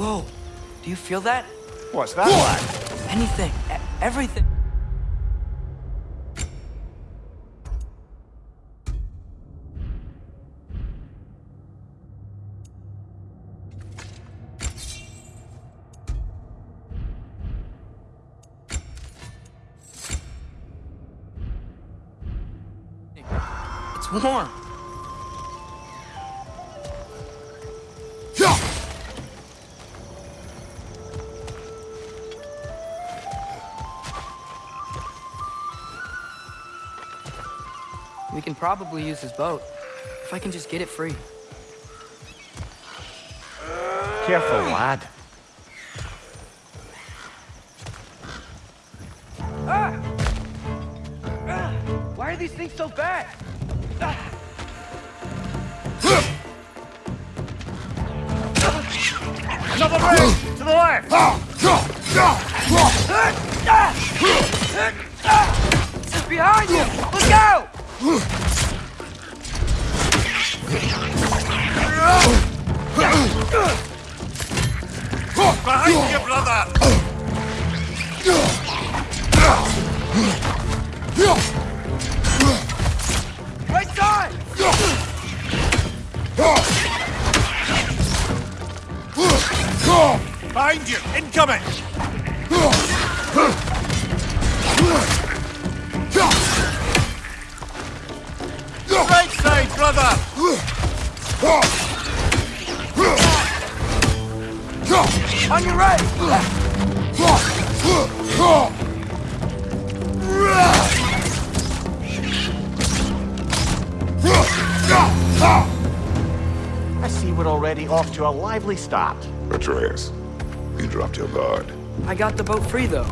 Whoa, do you feel that? What's that, lad? Anything, e- everything. It's warm. Probably use his boat. If I can just get it free. Careful, lad. Ah! Ah! Why are these things so bad? Another rig! To the left! Behind you! Brother! Right side! Behind you! Incoming! Lively stopped. Atreus, you dropped your guard. I got the boat free, though.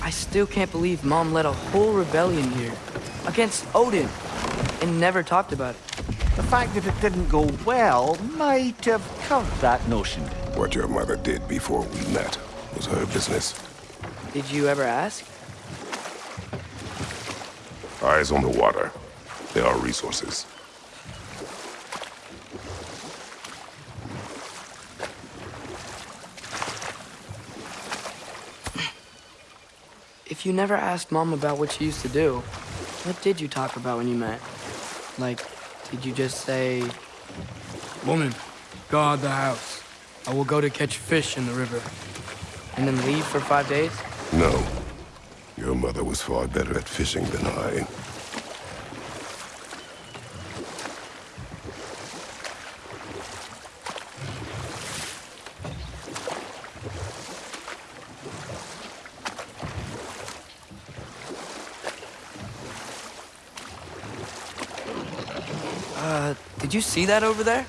I still can't believe Mom led a whole rebellion here. Against Odin. And never talked about it. The fact that it didn't go well might have covered that notion. What your mother did before we met was her business. Did you ever ask? Eyes on the water. There are resources. If you never asked Mom about what she used to do, what did you talk about when you met? Like, did you just say, Woman, guard the house. I will go to catch fish in the river. And then leave for five days? No. Your mother was far better at fishing than I. Uh, did you see that over there?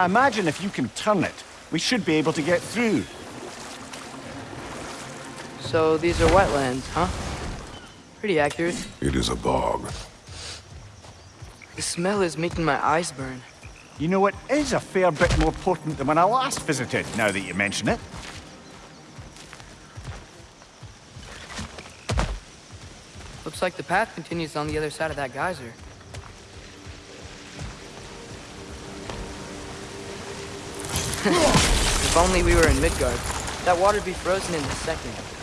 I imagine if you can turn it, we should be able to get through. So these are wetlands, huh? Pretty accurate. It is a bog. The smell is making my eyes burn. You know, it is a fair bit more potent than when I last visited, now that you mention it. Looks like the path continues on the other side of that geyser. If only we were in Midgard. That water'd be frozen in a second.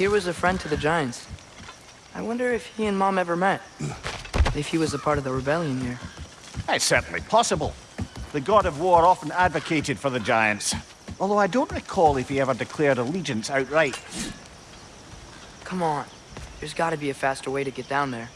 Tyr was a friend to the Giants. I wonder if he and Mom ever met. If he was a part of the rebellion here. It's certainly possible. The god of war often advocated for the giants. Although I don't recall if he ever declared allegiance outright. Come on. There's gotta be a faster way to get down there.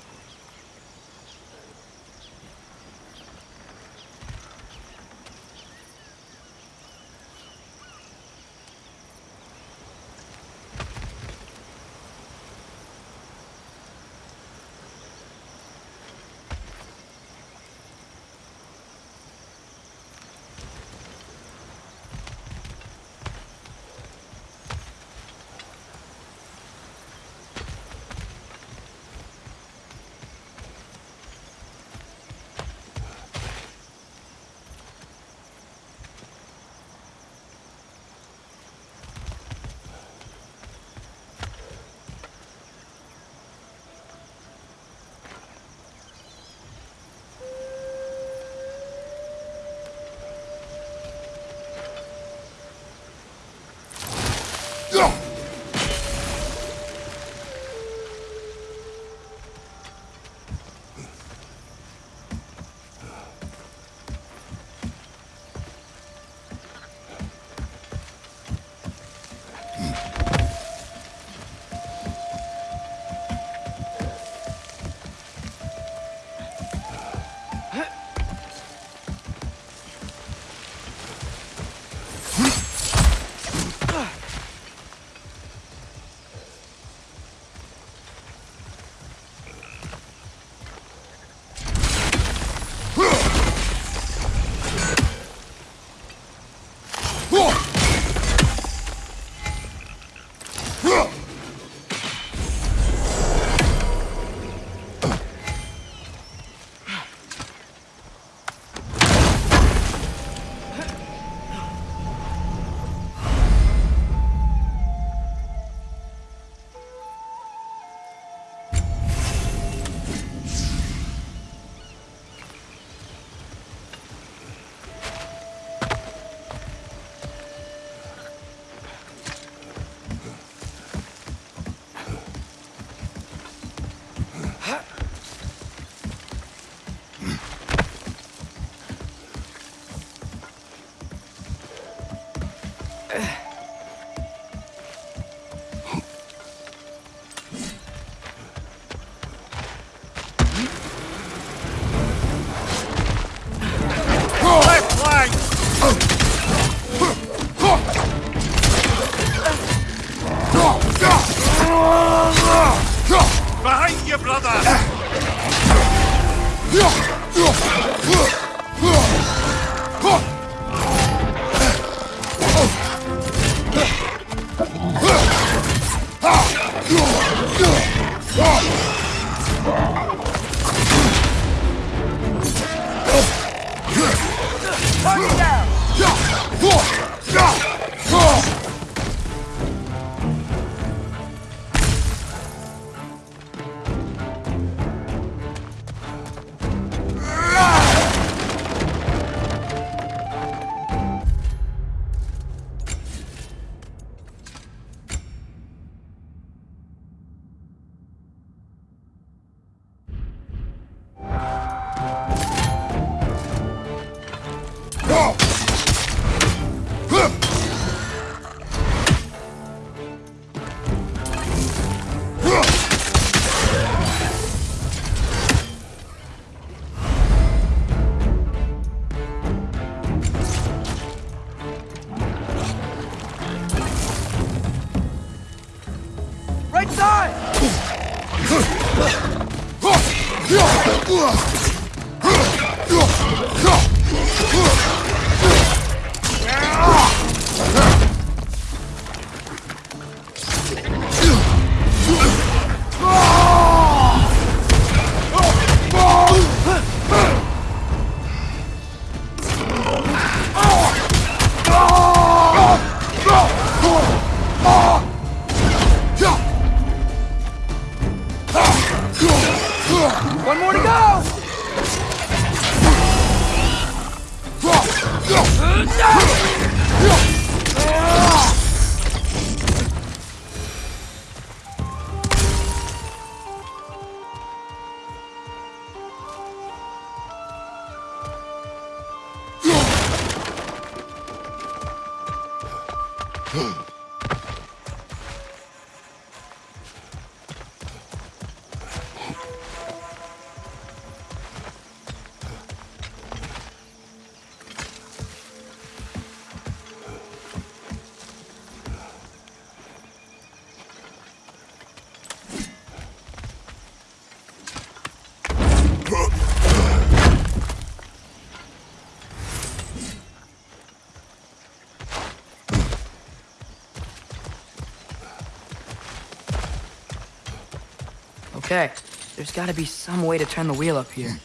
Okay, there's gotta be some way to turn the wheel up here.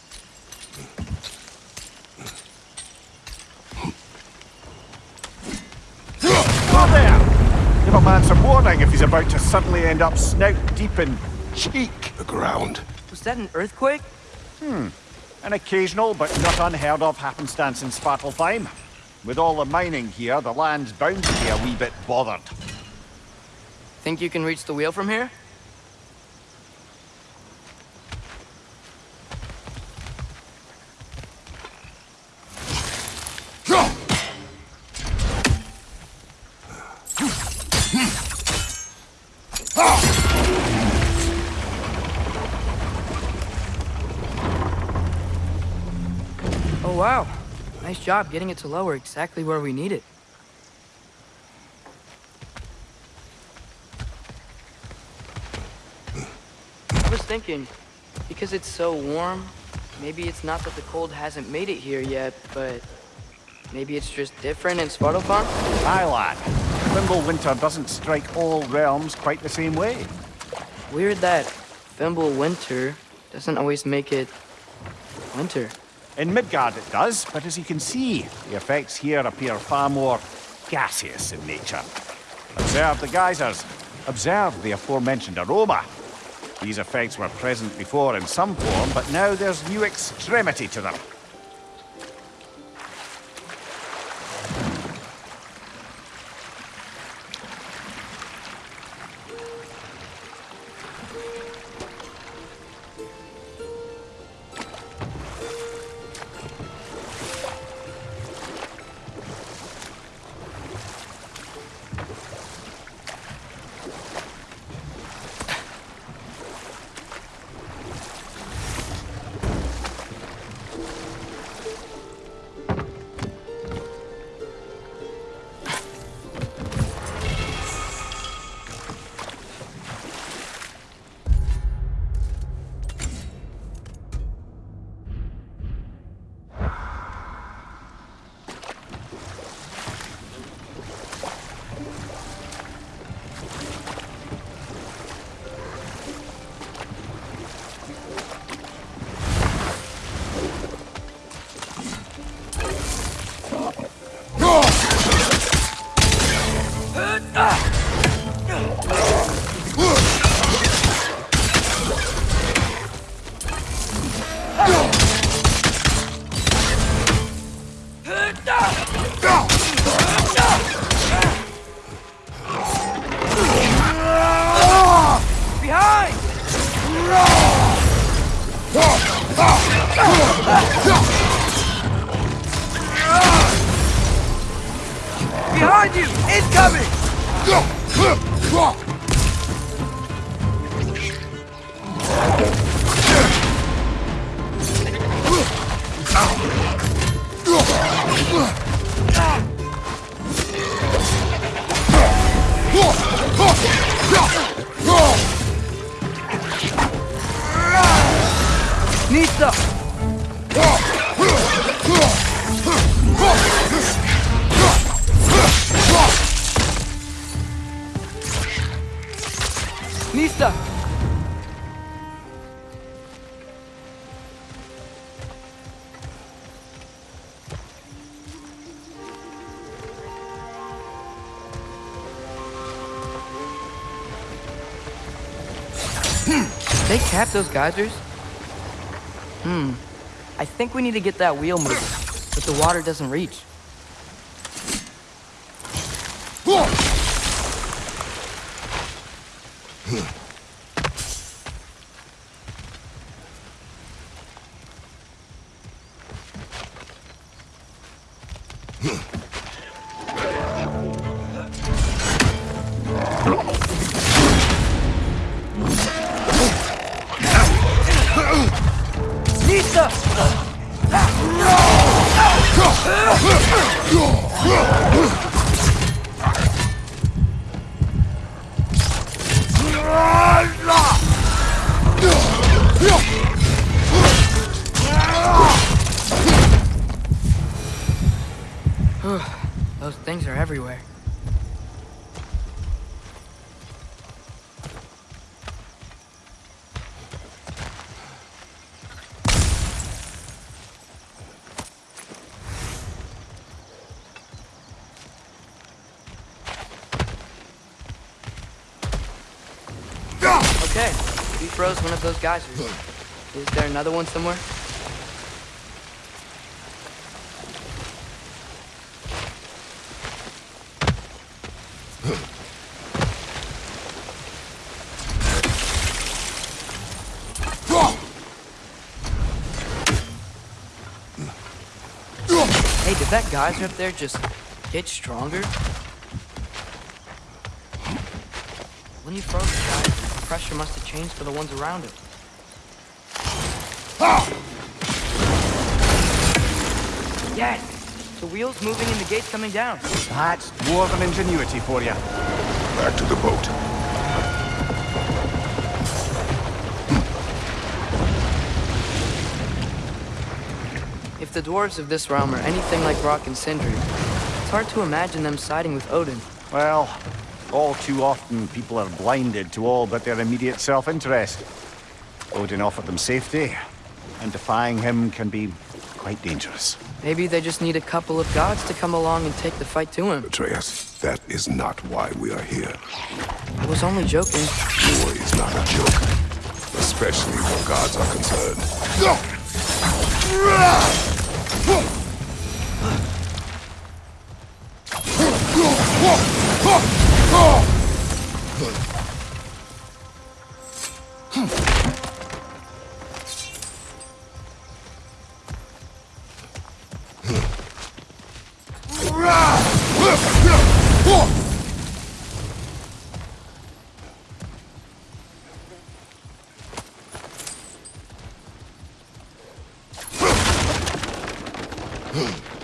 Oh, there! Give a man some warning if he's about to suddenly end up snout deep in cheek. The ground. Was that an earthquake? Hmm. An occasional but not unheard of happenstance in Svartalfheim. With all the mining here, the land's bound to be a wee bit bothered. Think you can reach the wheel from here? Job getting it to lower exactly where we need it. I was thinking, because it's so warm, maybe it's not that the cold hasn't made it here yet, but maybe it's just different in Svartalfheim? Aye, lad. Winter doesn't strike all realms quite the same way. Weird that Fimbulwinter doesn't always make it winter. In Midgard it does, but as you can see, the effects here appear far more gaseous in nature. Observe the geysers. Observe the aforementioned aroma. These effects were present before in some form, but now there's new extremity to them. They cap those geysers? Hmm. I think we need to get that wheel moving, but the water doesn't reach. Those things are everywhere. Okay, we froze one of those geysers. Is there another one somewhere? Hey, did that geyser up there just get stronger? When you froze the geyser, the pressure must have changed for the ones around it. Yes! The wheel's moving and the gate's coming down. That's dwarven ingenuity for you. Back to the boat. If the dwarves of this realm are anything like Brok and Sindri, it's hard to imagine them siding with Odin. Well, all too often people are blinded to all but their immediate self-interest. Odin offered them safety, and defying him can be quite dangerous. Maybe they just need a couple of gods to come along and take the fight to him. Atreus, that is not why we are here. I was only joking. War is not a joke. Especially when gods are concerned. Huh. There.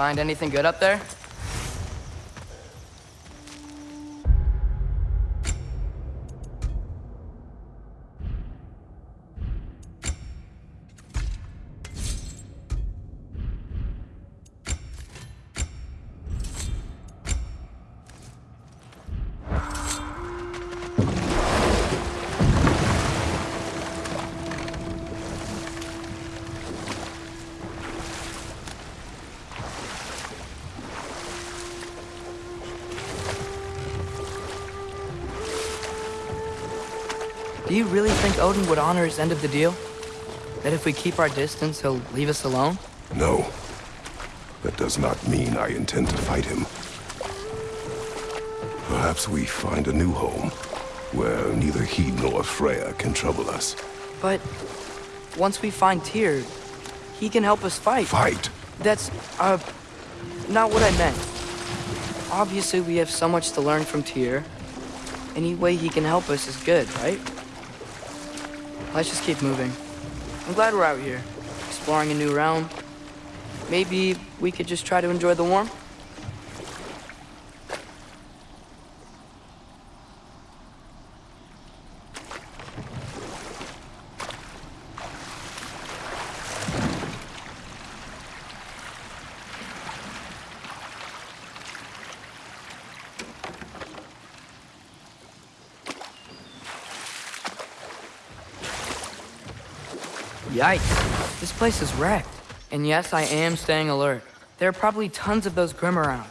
Find anything good up there? Would honor his end of the deal? That if we keep our distance, he'll leave us alone? No. That does not mean I intend to fight him. Perhaps we find a new home, where neither he nor Freya can trouble us. But once we find Tyr, he can help us fight. Fight? That's, uh, not what I meant. Obviously, we have so much to learn from Tyr. Any way he can help us is good, right? Let's just keep moving. I'm glad we're out here, exploring a new realm. Maybe we could just try to enjoy the warmth? Yikes. This place is wrecked. And yes, I am staying alert. There are probably tons of those Grim around.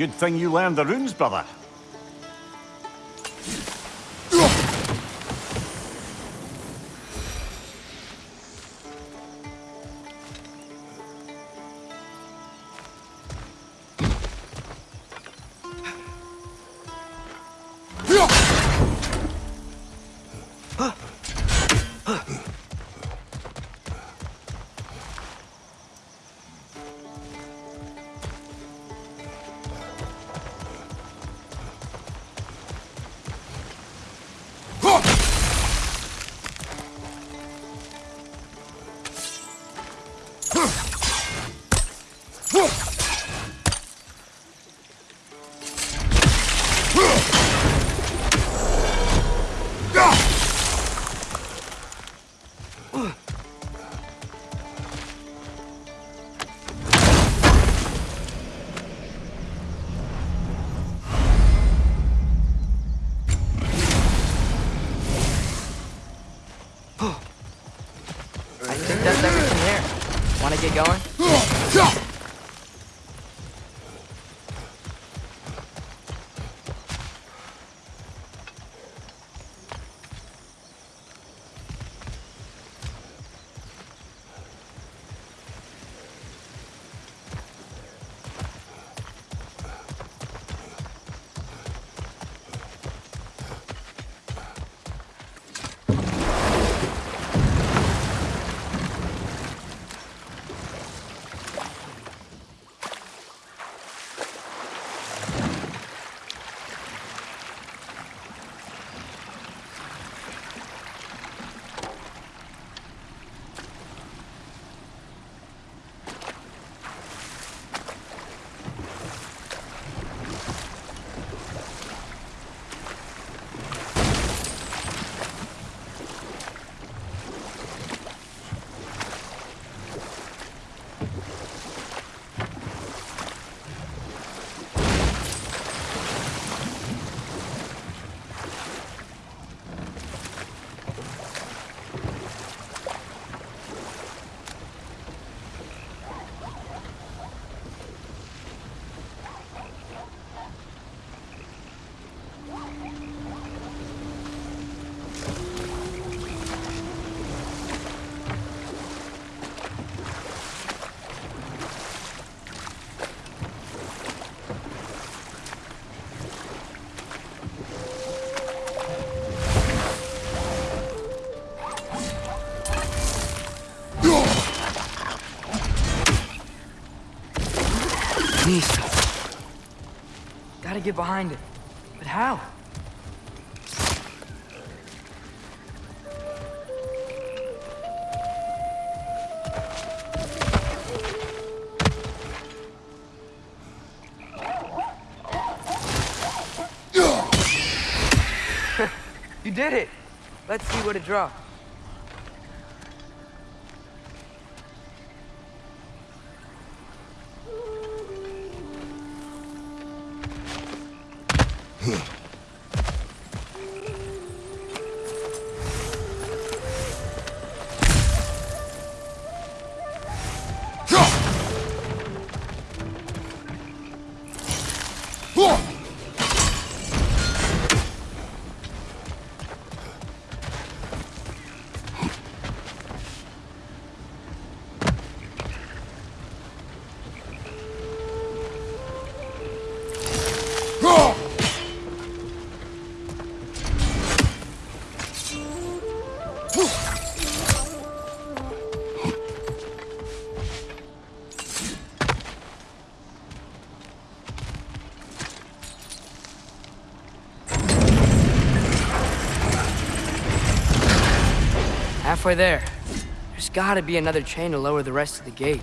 Good thing you learned the runes, brother. Gotta get behind it. But how? you did it! Let's see what it dropped. Huh. Halfway there. There's gotta be another chain to lower the rest of the gate.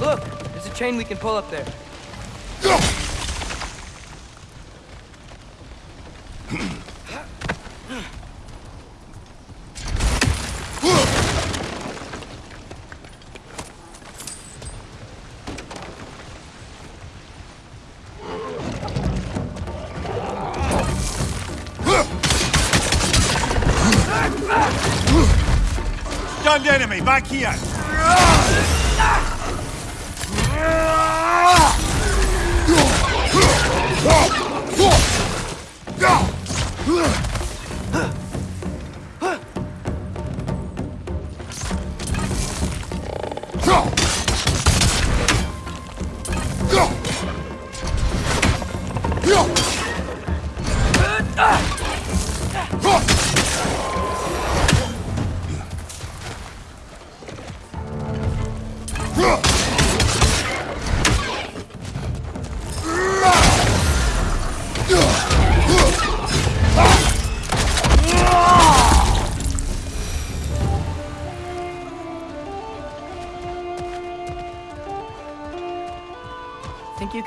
Look, there's a chain we can pull up there. máquina! Ah!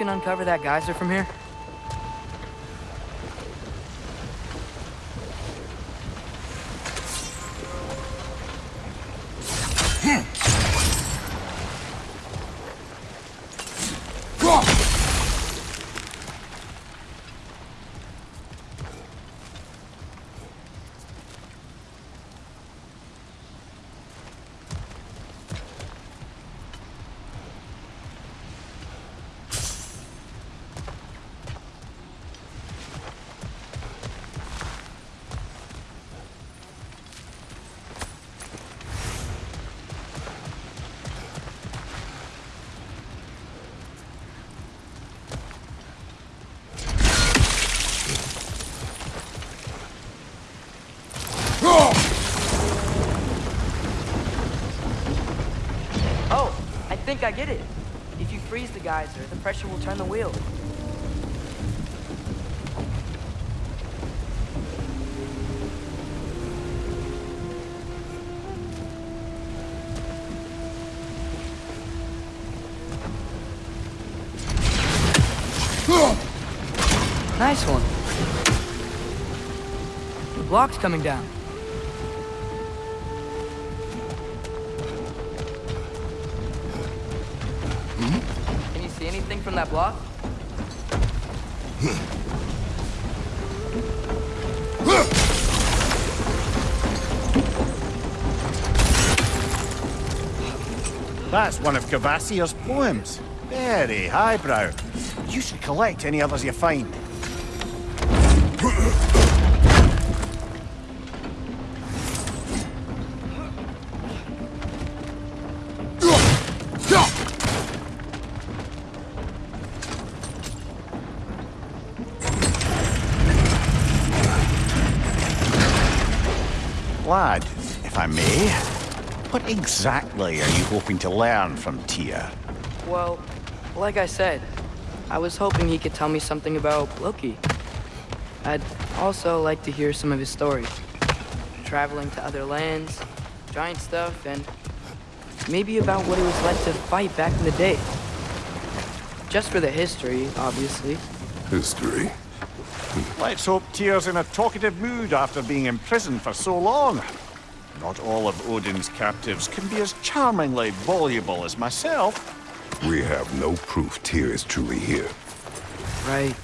Can uncover that geyser from here? Think I get it. If you freeze the geyser, the pressure will turn the wheel. Nice one. The block's coming down. One of Kvasir's poems. Very highbrow. You should collect any others you find. Exactly are you hoping to learn from Tyr? Well, like I said, I was hoping he could tell me something about Loki. I'd also like to hear some of his stories. Traveling to other lands, giant stuff, and maybe about what it was like to fight back in the day. Just for the history, obviously. History. Let's hope Tyr's in a talkative mood after being imprisoned for so long. Not all of Odin's captives can be as charmingly voluble as myself. We have no proof Tyr is truly here. Right.